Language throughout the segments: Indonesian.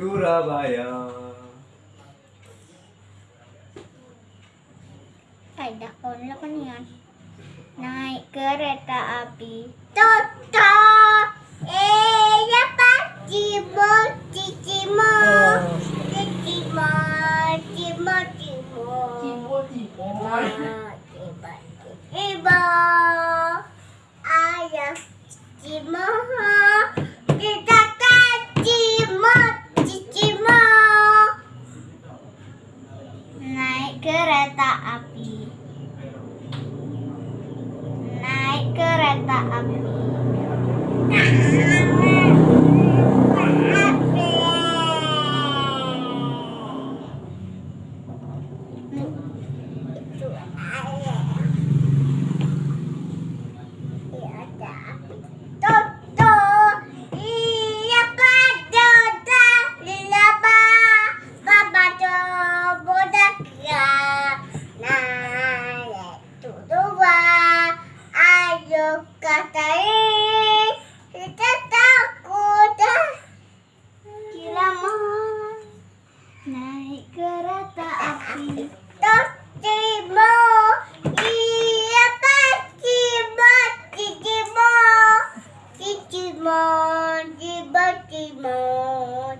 Surabaya. Ada kon kan ya. Naik kereta api. Tot. Kereta api. Naik kereta api. Katai kita takut. Kira mau naik kereta api. Tapi mau iya pasti mati cimon cimon cimon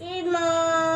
cimon